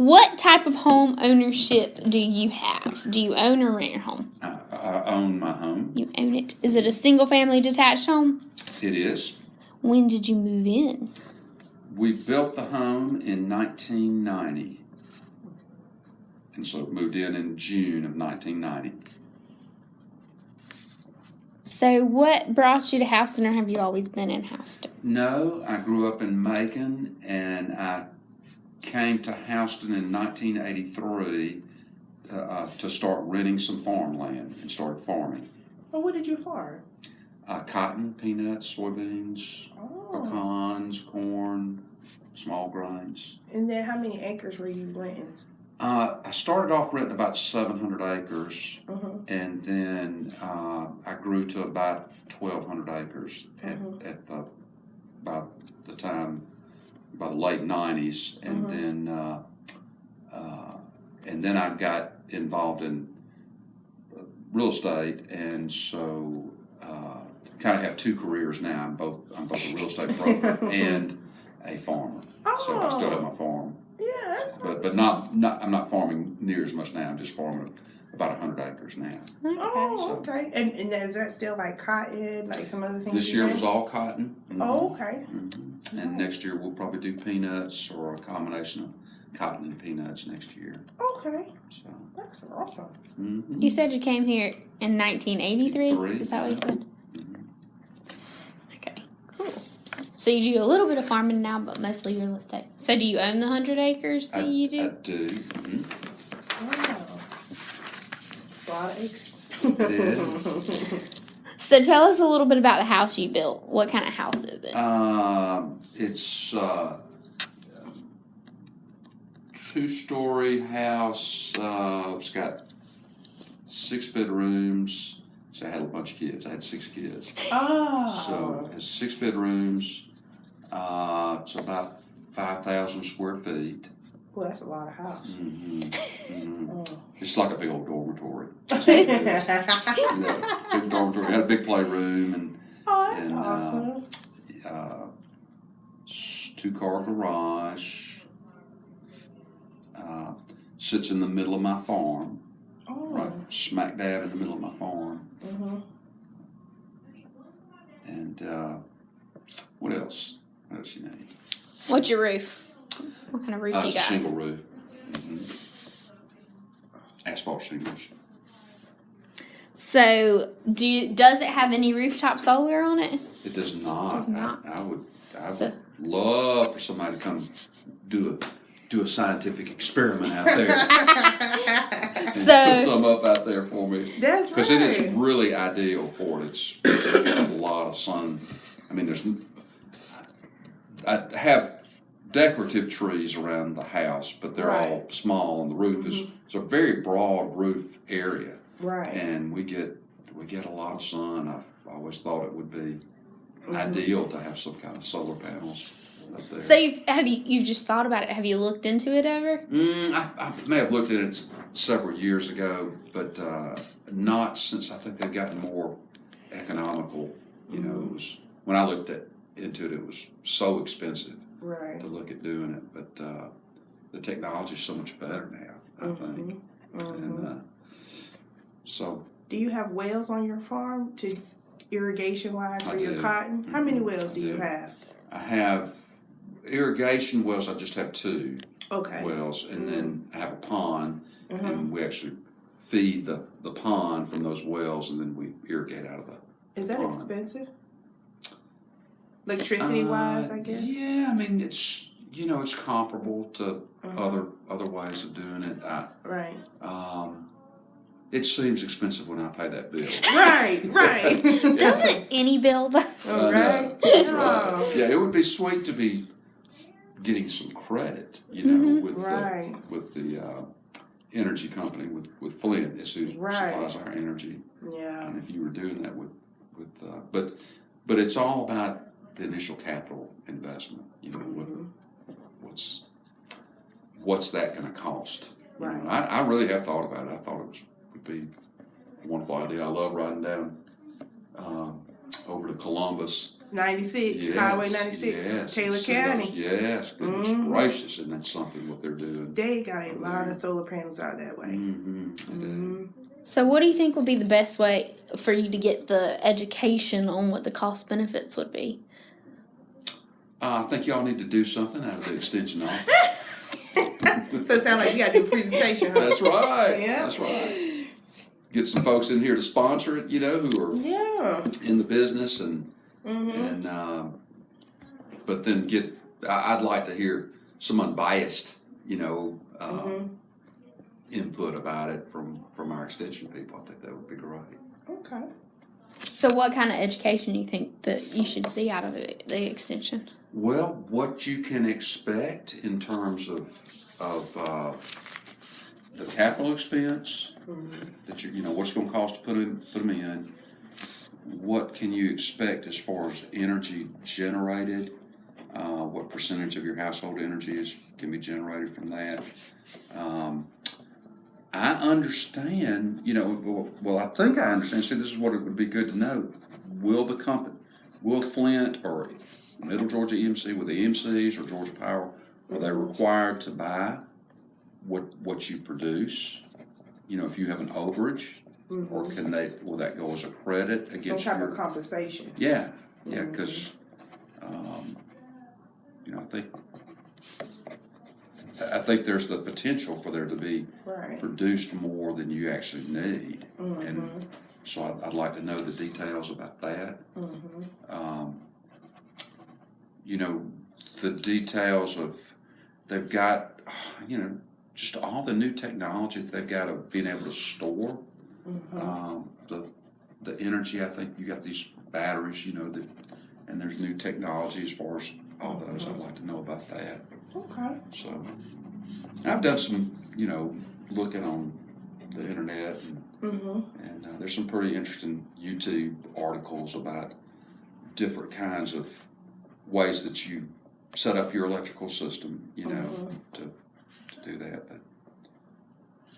What type of home ownership do you have? Do you own or rent your home? I, I own my home. You own it. Is it a single family detached home? It is. When did you move in? We built the home in 1990. And so moved in in June of 1990. So, what brought you to Houston, or have you always been in Houston? No, I grew up in Macon and I came to Houston in 1983 uh, uh, to start renting some farmland and started farming. Well, what did you farm? Uh, cotton, peanuts, soybeans, Oh. pecans, corn, small grains. And then how many acres were you renting? Uh, I started off renting about 700 acres, Mhm. and then uh, I grew to about 1,200 acres Mhm. at the by the time by the late 90s, and Mhm. then uh, uh, and then I got involved in real estate, and so uh, kind of have two careers now. I'm both I'm both a real estate broker and a farmer. So I still have my farm Yeah, that's but but not not I'm not farming near as much now. I'm just farming about hundred acres now. Oh, So- okay. And and is that still like cotton, like some other things? This you year did? was all cotton. Oh, okay. Mhm. And next year we'll probably do peanuts or a combination of cotton and peanuts next year. Okay, So that's awesome. mhm. You said you came here in 1983. Three. Is that what you said? Okay, cool. So you do a little bit of farming now, but mostly real estate. So do you own the hundred acres that I, you I do? do. Mhm. Wow. It's a lot of acres. It is. So tell us a little bit about the house you built. What kind of house is it? Um, it's uh, two-story house. Uh, it's got six bedrooms. So I had a bunch of kids. I had six kids. Oh. So it has six bedrooms. Uh, it's about five thousand square feet. Well, that's a lot of house. hmm hmm Oh. It's like a big old dormitory. That's what it is. You know, big dormitory. It had a big playroom and oh, that's And, uh, awesome. uh, two car garage. Uh, sits in the middle of my farm, oh. right smack dab in the middle of my farm. hmm And uh, what else? What else you need? What's your roof? What kind of roof Uh, you it's a got? shingle roof. hmm Asphalt shingles. So do you, does it have any rooftop solar on it? It does not. Does not. I, I would. I So- would love for somebody to come do a do a scientific experiment out there and put So some up out there for me. That's right. Because it is really ideal for it. It's there's a lot of sun. I mean, there's. n- I have decorative trees around the house, but they're all small, and the roof is it's a very broad roof area, Right. and we get we get a lot of sun. I've always thought it would be Mm-hmm. ideal to have some kind of solar panels so you've have you you've just thought about it? Have you looked into it ever? Mm, I, I may have looked at it several years ago, but uh, not since I think they've gotten more economical. You know, it was when I looked at into it, it was so expensive right. to look at doing it. But uh, the technology is so much better now. I think, Mhm. and uh, so Do you have wells on your farm to irrigation wise I for your do. cotton? How many Mhm. wells I do you have? I have irrigation wells. I just have two Okay. wells, and then I have a pond. Mhm. and we actually feed the, the pond from those wells and then we irrigate out of the Is that pond. expensive? Electricity wise, Uh, I guess. yeah i mean it's you know it's comparable to Mhm. other other ways of doing it I, Right. um, it seems expensive when i pay that bill Right. Right. Doesn't any bill though? Oh, right. That's Oh. right. yeah it would be sweet to be getting some credit you know Mhm. with Right. the with the uh, energy company with with flint is who Right. supplies our energy Yeah. And if you were doing that with, with, uh, but, but it's all about the initial capital investment. You know, what, what's, what's that going to cost? You know, Right. I, I really have thought about it. I thought it was, would be a wonderful idea. I love riding down, um, over to Columbus 96, Yes, Highway 96, yes, Taylor see those- County. Yes, goodness Mhm. gracious, and that's something what they're doing. They got a lot of solar panels out that way. Mm-hmm. Mhm. So, what do you think would be the best way for you to get the education on what the cost benefits would be? Uh, I think y'all need to do something out of the extension office. So it sounds like you got to do a presentation, huh? That's right. Yeah. That's right. Get some folks in here to sponsor it, you know, who are Yeah. in the business and Mm-hmm. and um, but then get. I'd like to hear some unbiased, you know, uh, Mm-hmm. input about it from from our extension people. I think that would be great. Okay. So, what kind of education do you think that you should see out of it, the extension? Well, what you can expect in terms of of uh, the capital expense that you you know what's going to cost to put them put them in. What can you expect as far as energy generated? Uh, what percentage of your household energy is can be generated from that? Um, I understand, you know, well, well, I think I understand. See, this is what it would be good to know. Will the company, will Flint or Middle Georgia EMC, with the EMCs or Georgia Power, are they required to buy what what you produce? You know, if you have an overage, or can they? Will that go as a credit against Some type your? of compensation. Yeah, yeah, because, um, you know, I think I think there's the potential for there to be Right. produced more than you actually need, Mm-hmm. and so I'd, I'd like to know the details about that. Mm-hmm. Um, you know, the details of they've got, you know, just all the new technology that they've got of being able to store um, the the energy. I think you got these batteries, you know, that and there's new technology as far as all those. I'd like to know about that. Okay. So I've done some, you know, looking on the internet and Mm-hmm. and uh, there's some pretty interesting YouTube articles about different kinds of ways that you set up your electrical system, you know, to, to do that. But,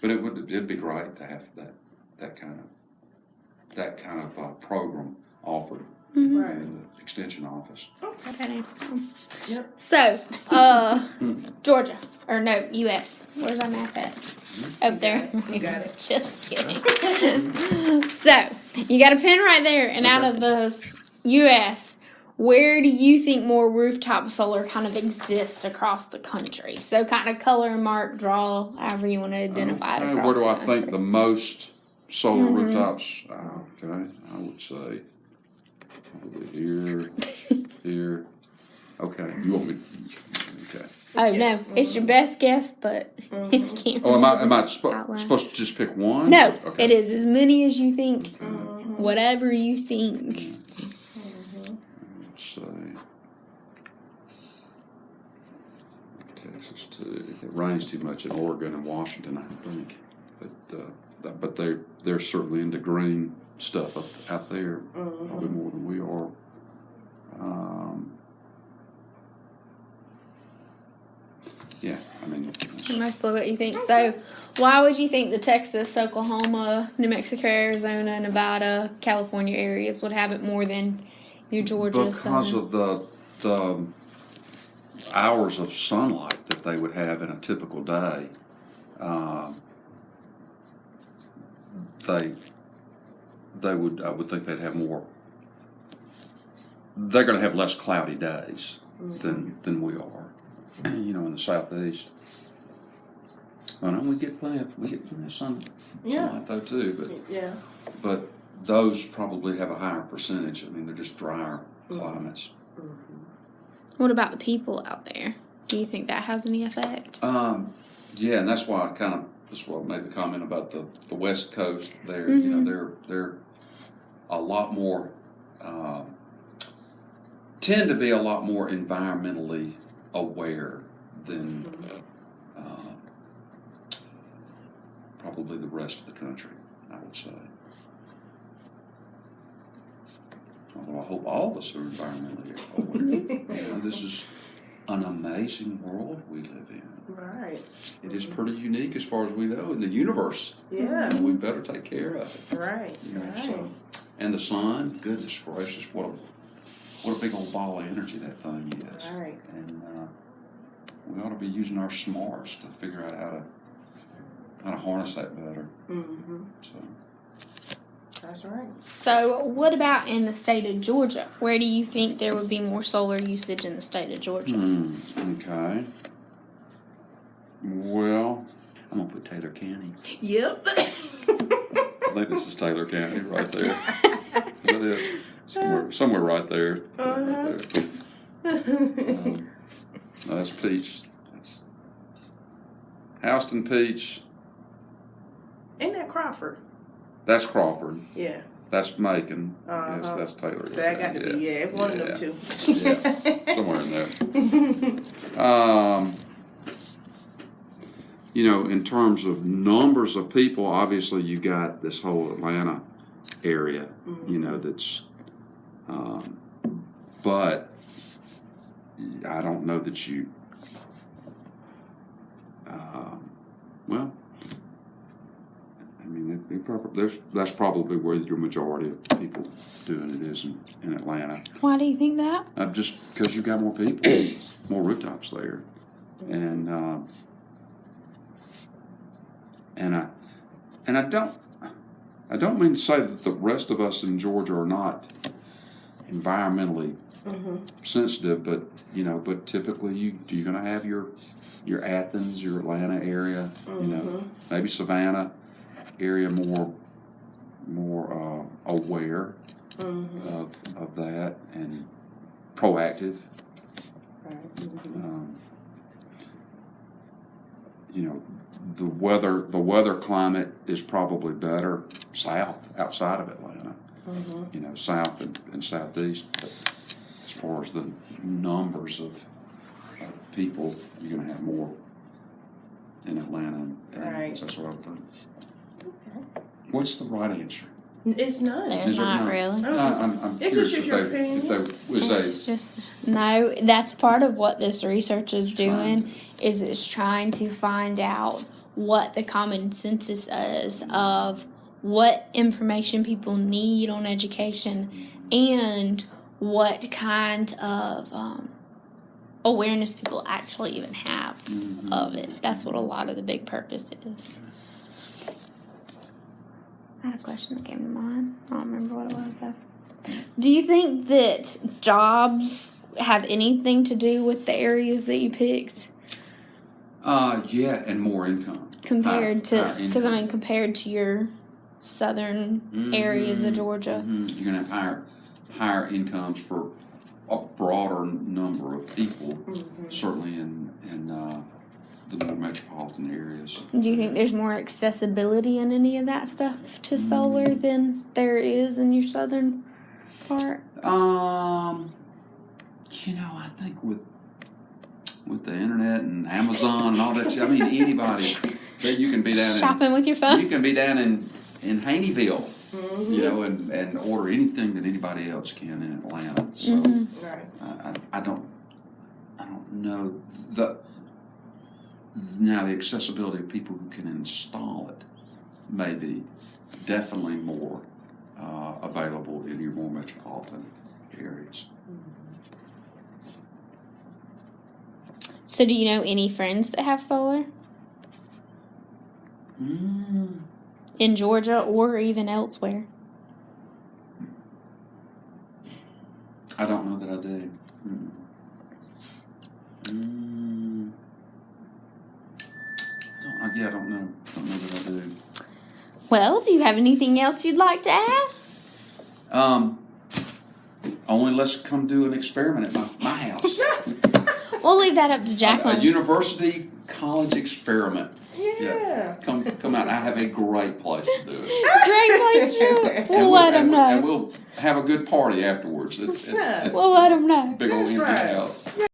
but it would it'd be great to have that that kind of that kind of uh, program offered Mm-hmm. Right. in the extension office. That answers them. Yep. So, uh, Georgia or no, U.S. Where's our map at? Mm-hmm. Up there. You got it. Just kidding. so, you got a pen right there, and out of the U.S., where do you think more rooftop solar kind of exists across the country? So, kind of color mark, draw, however you want to um, identify it. Okay, Across where do the I country. think the most solar mm-hmm. rooftops? uh, Okay, I would say probably here, here. Okay, you want me? Okay. Oh no, it's your best guess, but if you mm-hmm. can't. Oh, am I am I just spo- supposed to just pick one? No, Okay. it is as many as you think. Mm-hmm. Whatever you think. Mm-hmm. Let's see. Texas too. It rains too much in Oregon and Washington, I think. But uh, but they they're certainly into green stuff up out there, probably more than we are. Um, yeah, I mean, it's- Mostly what you think. So, why would you think the Texas, Oklahoma, New Mexico, Arizona, Nevada, California areas would have it more than your Georgia? because Southern? of the the hours of sunlight that they would have in a typical day. Um, they they would I would think they'd have more. They're going to have less cloudy days than mm-hmm. than we are, you know, in the southeast. I know we get plenty of we get plenty of sun, Yeah. sunlight though too, but Yeah. but those probably have a higher percentage. I mean, they're just drier mm-hmm. climates. Mm-hmm. what about the people out there? Do you think that has any effect? Um, yeah, and that's why I kind of why made the comment about the, the West Coast. There, you know, they're they're a lot more um, tend to be a lot more environmentally aware than uh, probably the rest of the country. I would say. Although I hope all of us are environmentally aware. you know, this is an amazing world we live in. Right. It is pretty unique as far as we know in the universe. Yeah. And we better take care of it. Right. You know, Right. so, and the sun, goodness gracious, what a what a big old ball of energy that thing is. All right. And uh, we ought to be using our smarts to figure out how to how to harness that better. Mm-hmm. So That's right. So, what about in the state of Georgia? Where do you think there would be more solar usage in the state of Georgia? Hmm, okay. Well, I'm gonna put Taylor County. Yep. I think this is Taylor County right there. Is that it? Somewhere, somewhere right there. Right there. Um, no, that's Peach. That's Houston Peach. Ain't that Crawford? That's Crawford. Yeah. That's Macon. Yes, Uh-huh. that's Taylor. So I got to be yeah, one yeah. of them two. Somewhere in there. Um, you know, in terms of numbers of people, obviously you got this whole Atlanta area, you know, that's, um, but I don't know that you, um, well, mean, they, they there's, that's probably where your majority of people doing it is in, in Atlanta. Why do you think that? Uh, just because you've got more people, more rooftops there, and um, and I and I don't I don't mean to say that the rest of us in Georgia are not environmentally sensitive, but you know, but typically you do you're going to have your your Athens, your Atlanta area, you know, maybe Savannah area more more uh, aware of of that and proactive. Um, you know, the weather the weather climate is probably better south outside of Atlanta. You know, south and, and southeast. But as far as the numbers of, of people, you're going to have more in Atlanta. And Right. That's what I think. What's the right answer? It's none. There's Is not really. Oh. I- I'm, I'm It's curious just if your they, if opinion. they, was they It's just no. That's part of what this research is doing. Is it's trying to find out what the common census is of what information people need on education and what kind of um, awareness people actually even have of it. That's what a lot of the big purpose is. I had a question that came to mind. I don't remember what it was though. Do you think that jobs have anything to do with the areas that you picked Uh, yeah, and more income. compared Higher- to? Because I mean, compared to your southern areas of Georgia. mhm. You're gonna have higher, higher incomes for a broader number of people, certainly in, in, uh, the more metropolitan areas. Do you think there's more accessibility in any of that stuff to solar Mm. than there is in your southern part? Um, you know, I think with, with the internet and Amazon and all that, shit, I mean, anybody, that you can be down in. Shopping with your phone. You can be down in, in Haneyville, you know, and, and order anything that anybody else can in Atlanta. So Right. I, I, I don't, I don't know the. Now the accessibility of people who can install it may be definitely more uh, available in your more metropolitan areas. So, do you know any friends that have solar Mm. in Georgia or even elsewhere? I don't know that I do. Mm. Mm. Don't- I- yeah, I don't know. Don't know that I do. Well, do you have anything else you'd like to add? Um, only let's come do an experiment at my, my house. We'll leave that up to a, a university college experiment. Yeah. Come come out. I have a great place to do it. Great place to do it. And We'll let them and, and know. we'll have a good party afterwards. It's, What's up? We'll let them know. big old empty right. house.